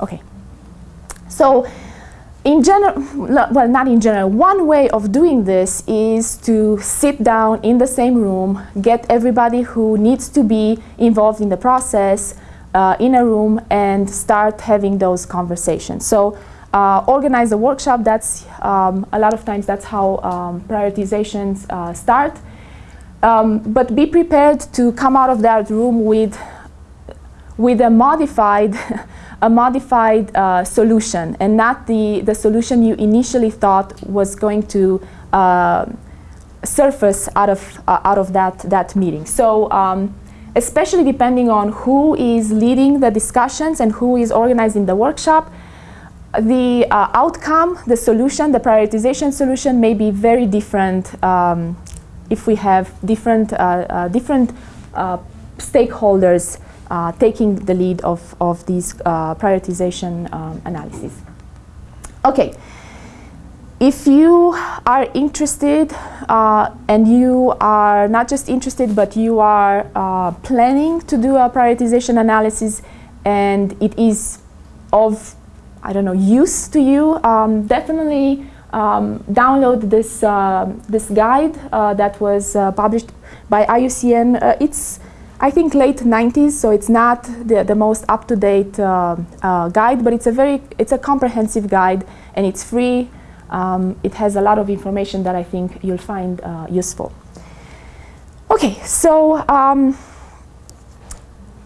Okay. So in general, well, not in general, one way of doing this is to sit down in the same room, get everybody who needs to be involved in the process uh, in a room and start having those conversations. So uh, organize a workshop, that's um, a lot of times that's how um, prioritizations uh, start. Um, but be prepared to come out of that room with, with a modified a modified uh, solution and not the, the solution you initially thought was going to uh, surface out of, uh, out of that, that meeting. So um, especially depending on who is leading the discussions and who is organizing the workshop, the uh, outcome, the solution, the prioritization solution may be very different um, if we have different, uh, uh, different stakeholders uh, taking the lead of, of these uh, prioritization um, analysis. Okay, if you are interested uh, and you are not just interested but you are uh, planning to do a prioritization analysis and it is of, I don't know, use to you, um, definitely um, download this, uh, this guide uh, that was published by IUCN. it's I think late 90s, so it's not the, the most up-to-date uh, uh, guide, but it's a very, it's a comprehensive guide and it's free. Um, it has a lot of information that I think you'll find uh, useful. Okay, so um,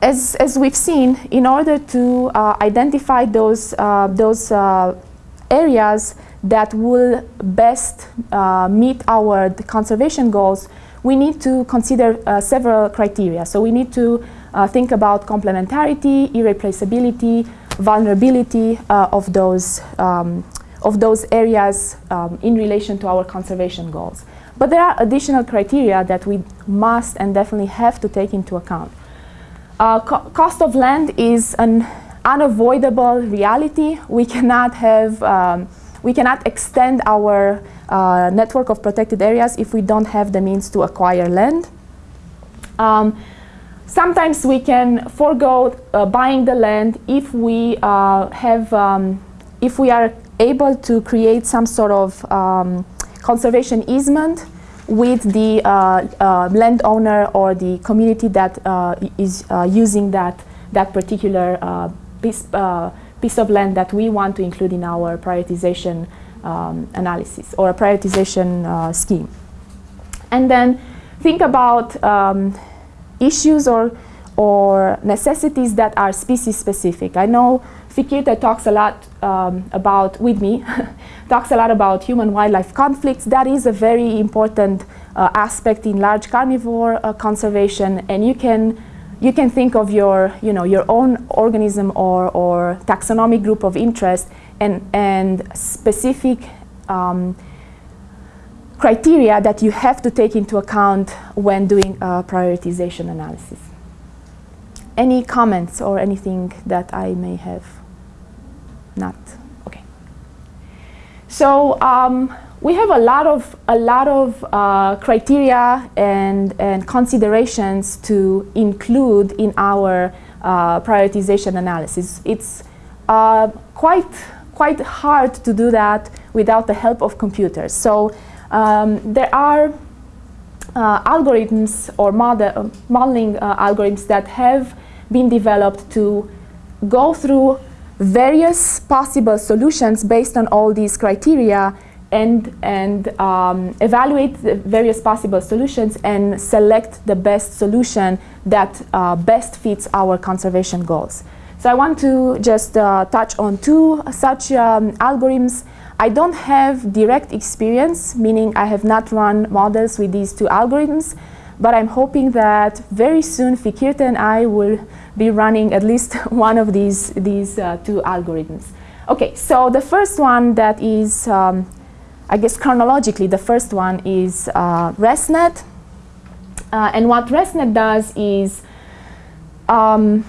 as, as we've seen, in order to uh, identify those, uh, those uh, areas that will best meet our conservation goals, we need to consider uh, several criteria. So we need to uh, think about complementarity, irreplaceability, vulnerability uh, of, those, um, of those areas um, in relation to our conservation goals. But there are additional criteria that we must and definitely have to take into account. Uh, co cost of land is an unavoidable reality. We cannot have, um, we cannot extend our uh, network of protected areas if we don't have the means to acquire land. Um, sometimes we can forego uh, buying the land if we uh, have, um, if we are able to create some sort of um, conservation easement with the uh, uh, landowner or the community that uh, is using that, that particular piece, piece of land that we want to include in our prioritization um, analysis or a prioritization uh, scheme. And then think about um, issues or, or necessities that are species specific. I know Fikirte talks a lot um, about, with me, talks a lot about human-wildlife conflicts. That is a very important uh, aspect in large carnivore uh, conservation and you can you can think of your, you know, your own organism or, or taxonomic group of interest and, and specific um, criteria that you have to take into account when doing a prioritization analysis. Any comments or anything that I may have not? Okay. So um, we have a lot of a lot of uh, criteria and and considerations to include in our uh, prioritization analysis. It's uh, quite quite hard to do that without the help of computers. So um, there are uh, algorithms or model, modeling uh, algorithms that have been developed to go through various possible solutions based on all these criteria and, and um, evaluate the various possible solutions and select the best solution that uh, best fits our conservation goals. So I want to just uh, touch on two such um, algorithms. I don't have direct experience, meaning I have not run models with these two algorithms, but I'm hoping that very soon Fikirte and I will be running at least one of these, these uh, two algorithms. Okay, so the first one that is, um, I guess chronologically, the first one is uh, ResNet. Uh, and what ResNet does is um,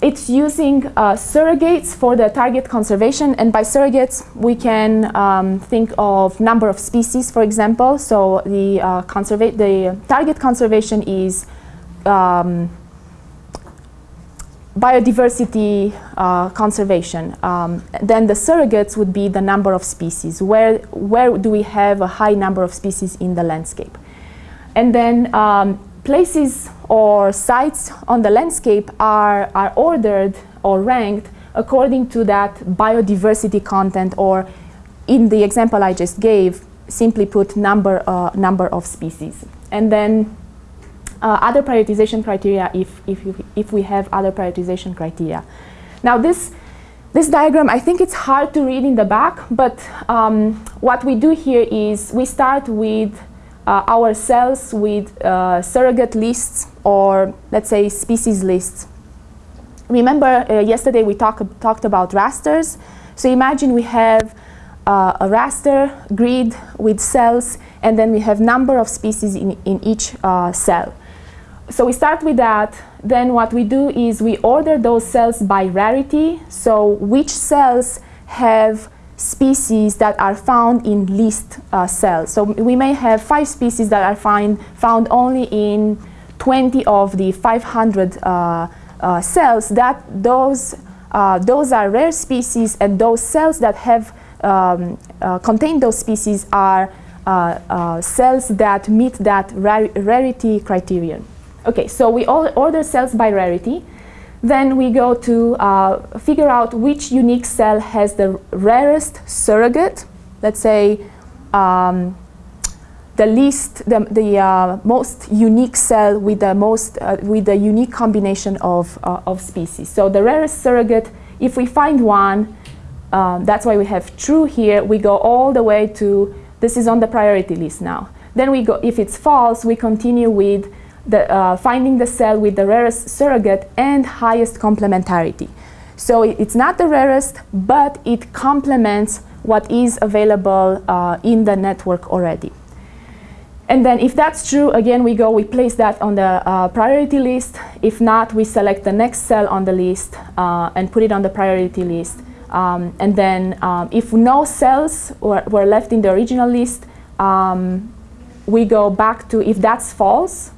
it's using uh, surrogates for the target conservation and by surrogates we can um, think of number of species for example so the uh, the target conservation is um, biodiversity uh, conservation. Um, then the surrogates would be the number of species. Where, where do we have a high number of species in the landscape? And then um, places or sites on the landscape are, are ordered or ranked according to that biodiversity content or in the example I just gave, simply put number, uh, number of species. And then uh, other prioritization criteria if, if, if we have other prioritization criteria. Now this, this diagram, I think it's hard to read in the back, but um, what we do here is we start with uh, our cells with uh, surrogate lists or let's say species lists. Remember uh, yesterday we talk, talked about rasters. So imagine we have uh, a raster grid with cells and then we have number of species in, in each uh, cell. So we start with that. Then what we do is we order those cells by rarity. So which cells have species that are found in least uh, cells. So we may have five species that are find, found only in 20 of the 500 uh, uh, cells. That those uh, those are rare species, and those cells that have um, uh, contain those species are uh, cells that meet that rar rarity criterion. Okay, so we all order cells by rarity. Then we go to uh, figure out which unique cell has the rarest surrogate. Let's say um, the least, the, the uh, most unique cell with the most, uh, with the unique combination of, uh, of species. So the rarest surrogate, if we find one, um, that's why we have true here, we go all the way to, this is on the priority list now. Then we go, if it's false, we continue with the, uh, finding the cell with the rarest surrogate and highest complementarity. So it's not the rarest, but it complements what is available uh, in the network already. And then if that's true, again, we go, we place that on the uh, priority list. If not, we select the next cell on the list uh, and put it on the priority list. Um, and then um, if no cells were, were, left in the original list, um, we go back to, if that's false,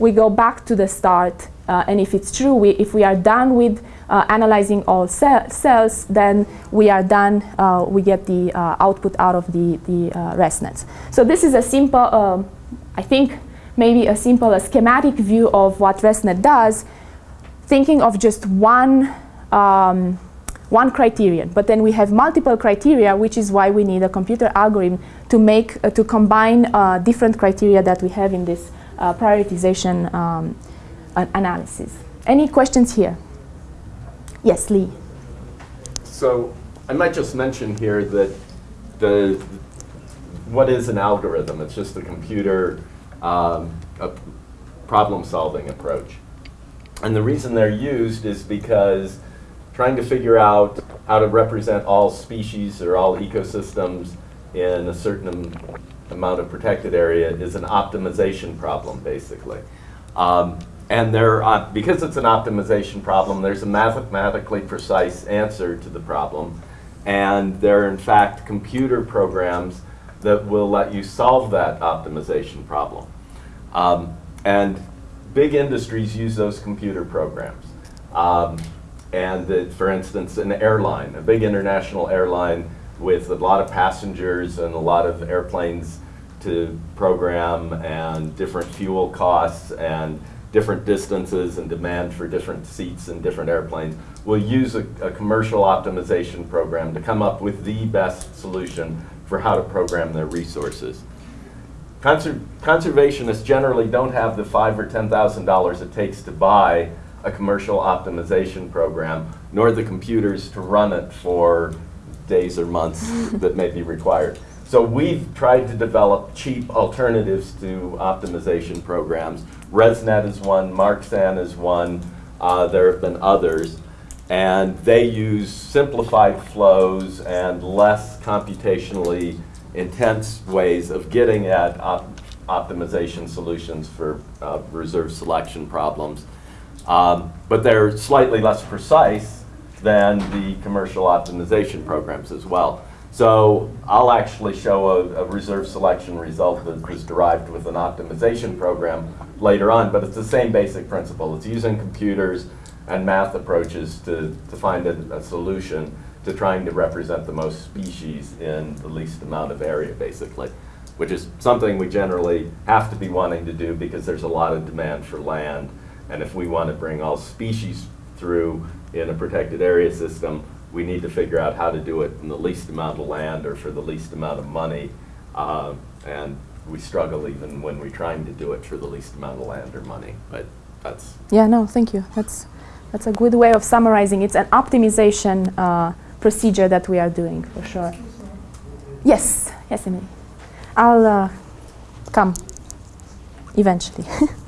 we go back to the start. Uh, and if it's true, we, if we are done with uh, analyzing all cells, then we are done, uh, we get the uh, output out of the, the uh, ResNets. So this is a simple, um, I think maybe a simple a schematic view of what ResNet does, thinking of just one, um, one criterion. But then we have multiple criteria, which is why we need a computer algorithm to make, uh, to combine different criteria that we have in this uh, prioritization um, analysis. Any questions here? Yes, Lee. So I might just mention here that the what is an algorithm? It's just a computer um, a problem-solving approach. And the reason they're used is because trying to figure out how to represent all species or all ecosystems in a certain amount of protected area is an optimization problem, basically. Um, and there, uh, because it's an optimization problem, there's a mathematically precise answer to the problem. And there are, in fact, computer programs that will let you solve that optimization problem. Um, and big industries use those computer programs. Um, and that, for instance, an airline, a big international airline with a lot of passengers and a lot of airplanes to program and different fuel costs and different distances and demand for different seats and different airplanes, We'll use a, a, commercial optimization program to come up with the best solution for how to program their resources. Conser conservationists generally don't have the five or ten thousand dollars it takes to buy a commercial optimization program, nor the computers to run it for days or months that may be required. So we've tried to develop cheap alternatives to optimization programs. ResNet is one, Marxan is one, uh, there have been others. And they use simplified flows and less computationally intense ways of getting at op optimization solutions for uh, reserve selection problems. Um, but they're slightly less precise than the commercial optimization programs as well. So I'll actually show a, a, reserve selection result that was derived with an optimization program later on, but it's the same basic principle. It's using computers and math approaches to, to find a, a solution to trying to represent the most species in the least amount of area, basically, which is something we generally have to be wanting to do because there's a lot of demand for land. And if we want to bring all species through in a protected area system, we need to figure out how to do it in the least amount of land or for the least amount of money. Uh, and we struggle even when we're trying to do it for the least amount of land or money. But that's Yeah, no, thank you. That's, that's a good way of summarizing. It's an optimization uh, procedure that we are doing, for sure. Yes, yes, Emily. I'll uh, come eventually.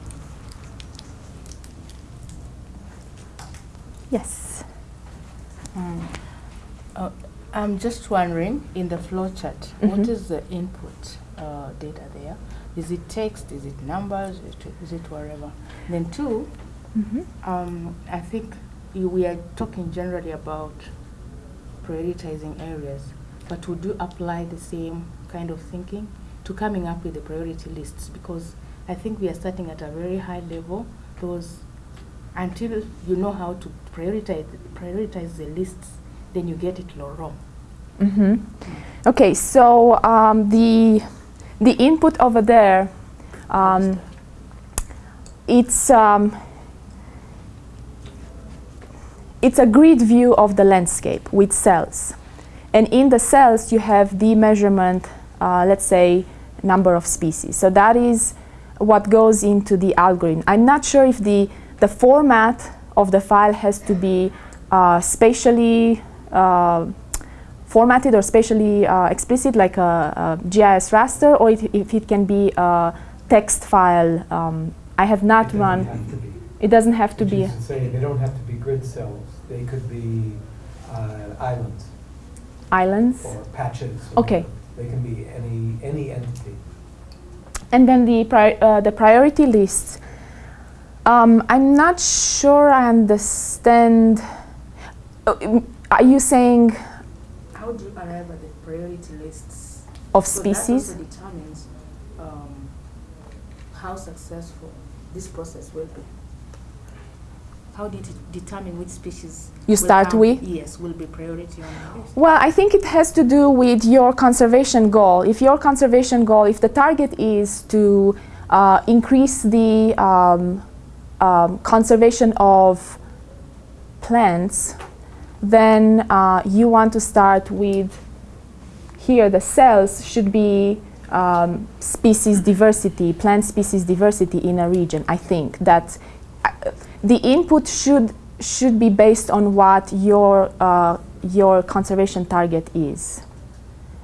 yes. Uh, I'm just wondering, in the flow chart, what Mhm. is the input uh, data there? Is it text? Is it numbers? Is it, is it whatever? Then two, Mhm. um, I think we are talking generally about prioritizing areas, but would you apply the same kind of thinking to coming up with the priority lists? Because I think we are starting at a very high level. Those until you know how to prioritize prioritize the lists, then you get it wrong. hmm Okay, so um, the the input over there, um, it's um, it's a grid view of the landscape with cells, and in the cells you have the measurement, uh, let's say number of species. So that is what goes into the algorithm. I'm not sure if the the format of the file has to be uh, spatially uh, formatted or spatially uh, explicit like a, a GIS raster or it, if it can be a text file. Um, I have not It run. have. It doesn't have to be. is to say, they don't have to be grid cells. They could be uh, islands islands. or patches. or Okay. They can be any, any entity. And then the, pri- uh, the priority lists. Um, I'm not sure I understand. Uh, um, Are you saying How do you arrive at the priority lists? of So that species? also determines um, how successful this process will be. How did it determine which species? You start come- with? Yes, will be priority on the list. Well, I think it has to do with your conservation goal. If your conservation goal, if the target is to uh, increase the um, um, conservation of plants, then uh, you want to start with here the cells should be um, species diversity, plant species diversity in a region. I think that uh, the input should should be based on what your uh, your conservation target is,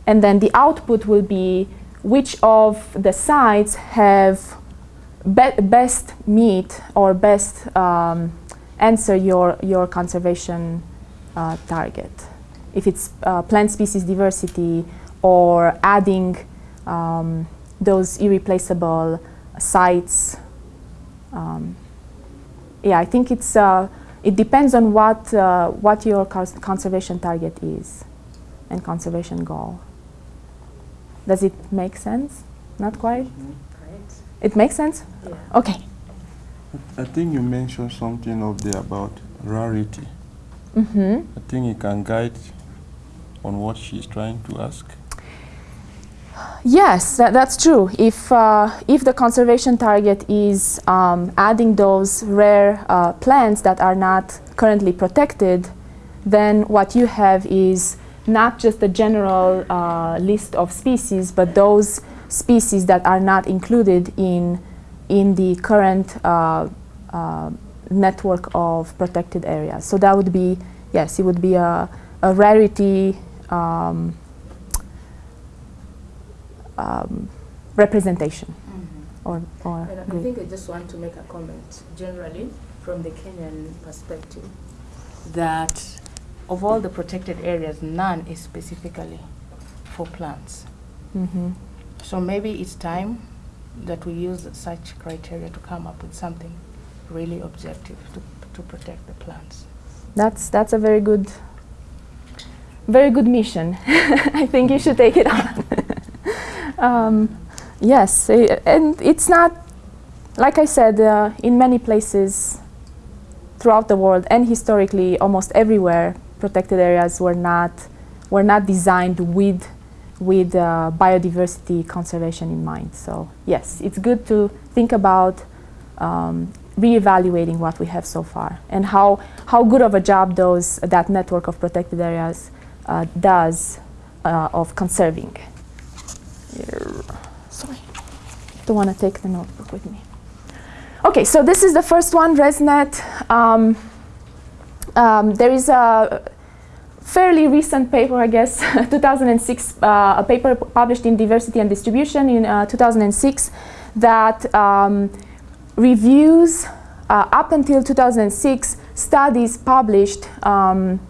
and then the output will be which of the sites have be- best meet or best um, answer your your conservation uh, target. If it's uh, plant species diversity or adding um, those irreplaceable sites. Um, yeah, I think it's uh, it depends on what uh, what your cons- conservation target is and conservation goal. Does it make sense? Not quite. Right? It makes sense. Yeah. Okay. I think you mentioned something up there about rarity. Mm-hmm. I think it can guide on what she's trying to ask. Yes, that, that's true. If uh, if the conservation target is um, adding those rare uh, plants that are not currently protected, then what you have is not just a general uh, list of species, but those species that are not included in in the current uh, uh, network of protected areas. So that would be yes, it would be a, a rarity. Um, um, representation or, or And I think I just want to make a comment generally from the Kenyan perspective that of all the protected areas, none is specifically for plants. Mhm. So maybe it's time that we use such criteria to come up with something really objective to, to protect the plants. That's that's a very good, very good mission. I think you should take it on. um, yes, eh, and it's not like I said. Uh, in many places, throughout the world and historically almost everywhere protected areas were not were not designed with with uh, biodiversity conservation in mind. So yes, it's good to think about um, reevaluating what we have so far and how how good of a job those that network of protected areas uh, does uh, of conserving. Sorry, don't want to take the notebook with me. Okay, so this is the first one, ResNet. Um, um, there is a fairly recent paper, I guess, 2006, uh, a paper published in Diversity and Distribution in uh, 2006 that um, reviews uh, up until 2006 studies published um,